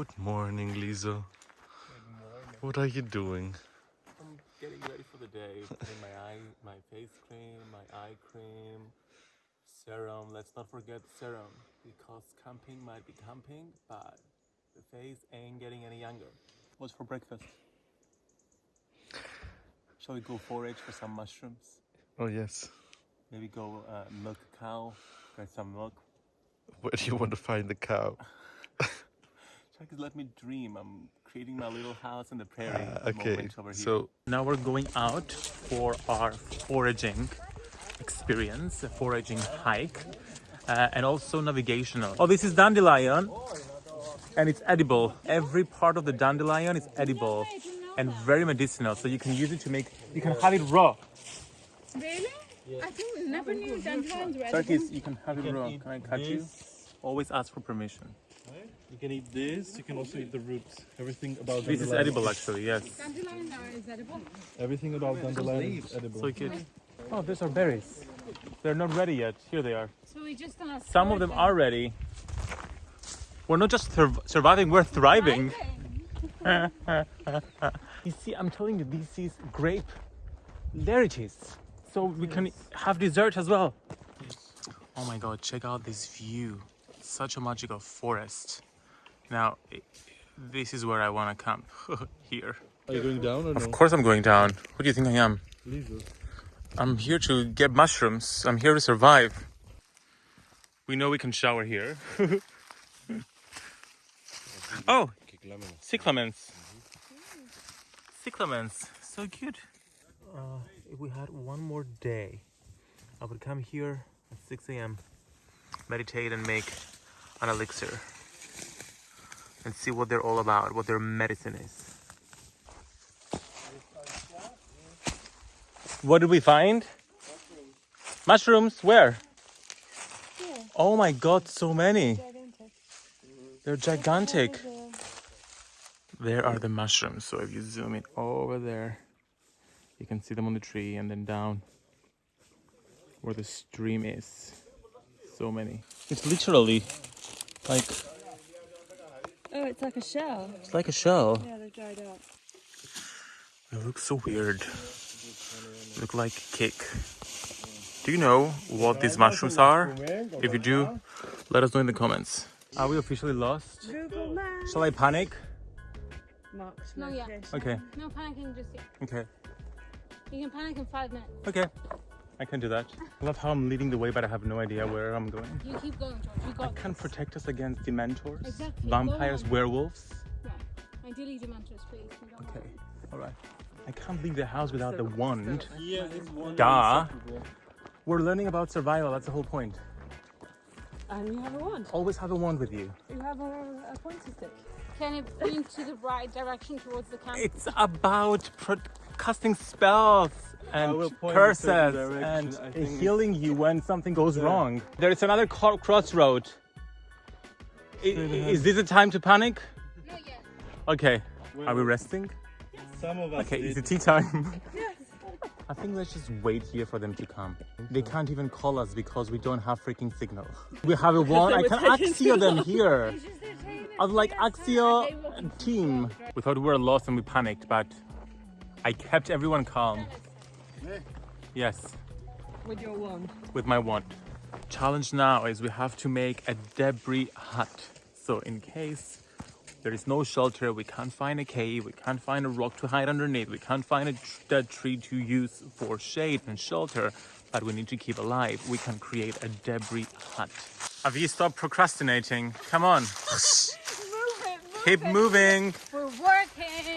Good morning, Lisa. What are you doing? I'm getting ready for the day. Putting my eye, my face cream, my eye cream, serum. Let's not forget serum because camping might be camping, but the face ain't getting any younger. What's for breakfast? Shall we go forage for some mushrooms? Oh, yes. Maybe go uh, milk a cow, get some milk. Where do you want to find the cow? Just let me dream. I'm creating my little house in the prairie. Okay, moment over here. so now we're going out for our foraging experience, a foraging hike, uh, and also navigational. Oh, this is dandelion, and it's edible. Every part of the dandelion is edible and very medicinal. So you can use it to make. You can have it raw. Really? I think never knew dandelions were Turkeys, edible. you can have it raw. Can I cut you? Always ask for permission. You can eat this. You can also eat the roots. Everything about This is edible, actually. Yes. Dandelion is edible. Everything about dandelion is edible. So cute. Oh, these are berries. They're not ready yet. Here they are. So we just gonna Some of them are ready. We're not just sur- surviving, we're thriving. You see, I'm telling you, this is grape varieties. So we can have dessert as well. Oh my god, check out this view. Such a magical forest. Now, this is where I want to camp. Here. Are you going down or no? Of course, I'm going down. What do you think I am? Jesus. I'm here to get mushrooms. I'm here to survive. We know we can shower here. oh, cyclamens. Cyclamens, so cute. Uh, if we had one more day, I would come here at 6 a.m., meditate and make an elixir, and see what they're all about, what their medicine is. What did we find? Mushrooms. Where? Oh my god, so many. They're gigantic. There are the mushrooms. So if you zoom in over there, you can see them on the tree and then down where the stream is. So many. It's literally like Oh, it's like a shell. it's like a shell. Yeah, they're dried out. It looks so weird. Look like cake. Do you know what these mushrooms are? If you do, let us know in the comments. Are we officially lost? Google Maps. Shall I panic? Mark's No, yeah. Okay, No panicking just yet. okay, You can panic in five minutes. okay. I can do that. I love how I'm leading the way, but I have no idea where I'm going. You keep going, George. You I got can this. protect us against dementors, Exactly. vampires, Go on. werewolves. Right. Ideally, Dementors, please. We don't Okay, alright. I can't leave the house without the wand. Yeah, this one. Duh. We're learning about survival, that's the whole point. And you have a wand. Always have a wand with you. You have a, a pointy stick. Can it point to the right direction towards the camp? It's about pro- casting spells and will point in a curses and direction. I think it's- healing you when something goes Yeah. wrong. There is another co- crossroad. I- is this a time to panic? Not yet. Okay. Are we resting? Some of us. Okay, did. is it tea time? yes. I think let's just wait here for them to come. They can't even call us because we don't have freaking signal. We have a wand. I can Accio them here. I was like Accio team. We thought we were lost and we panicked, but I kept everyone calm. Yes, With your wand. with my wand. Challenge now is we have to make a debris hut. So in case there is no shelter, we can't find a cave, we can't find a rock to hide underneath, we can't find a dead tree to use for shade and shelter, but we need to keep alive. We can create a debris hut. Have you stopped procrastinating? Come on, Move it, move keep it. moving.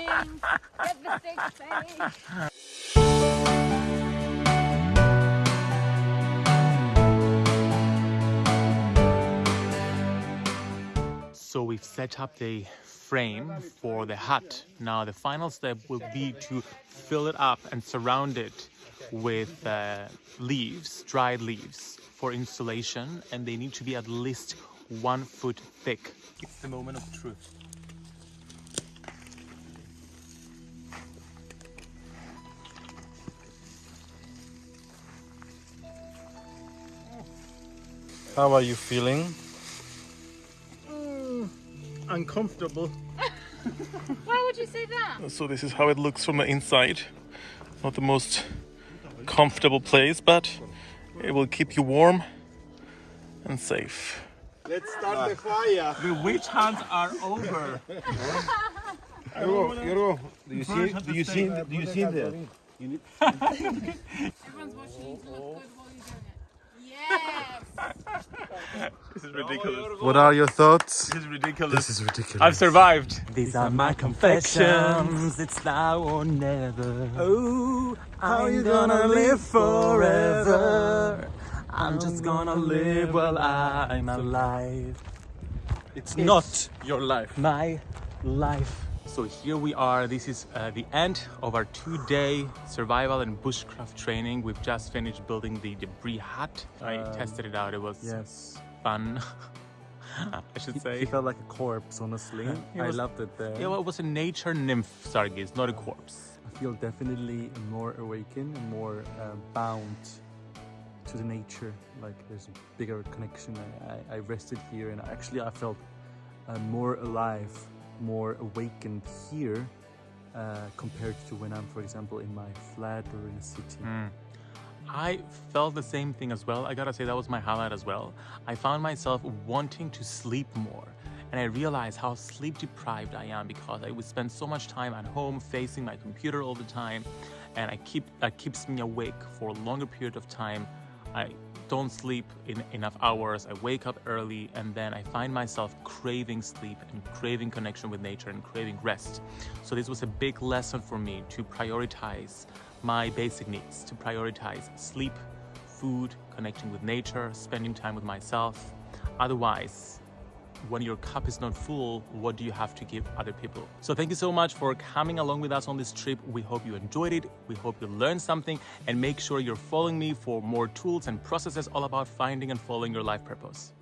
So we've set up the frame for the hut. Now the final step will be to fill it up and surround it with uh, leaves, dried leaves for insulation and they need to be at least one foot thick. It's the moment of truth. How are you feeling? Mm, uncomfortable. Why would you say that? So this is how it looks from the inside. Not the most comfortable place, but it will keep you warm and safe. Let's start the fire. The witch hunts are over. Yorgo, Yorgo, do you see? Do you see? Do you see that? Everyone's watching you look good while you're doing it. Yes. This is ridiculous. What are your thoughts? This is ridiculous. This is ridiculous. I've survived. These are my confessions. It's now or never. Oh, how you gonna live forever? I'm just gonna live while I'm alive. It's not your life. My life. So here we are. This is uh, the end of our two-day survival and bushcraft training. We've just finished building the debris hut. I tested it out. It was Yes. fun. I should say. He felt like a corpse, honestly. I was- loved it there. Yeah, well, it was a nature nymph, Sargis, not a corpse. I feel definitely more awakened and more uh, bound to the nature. Like there's a bigger connection. I, I, I rested here and actually I felt uh, more alive, more awakened here uh, compared to when I'm, for example, in my flat or in a city. I felt the same thing as well. I gotta say, that was my highlight as well. I found myself wanting to sleep more. And I realized how sleep deprived I am because I would spend so much time at home facing my computer all the time. And I keep that keeps me awake for a longer period of time. I don't sleep in enough hours. I wake up early and then I find myself craving sleep and craving connection with nature and craving rest. So this was a big lesson for me to prioritize my basic needs, to prioritize sleep, food, connecting with nature, spending time with myself. Otherwise, when your cup is not full, what do you have to give other people? So thank you so much for coming along with us on this trip. We hope you enjoyed it. We hope you learned something and make sure you're following me for more tools and processes all about finding and following your life purpose.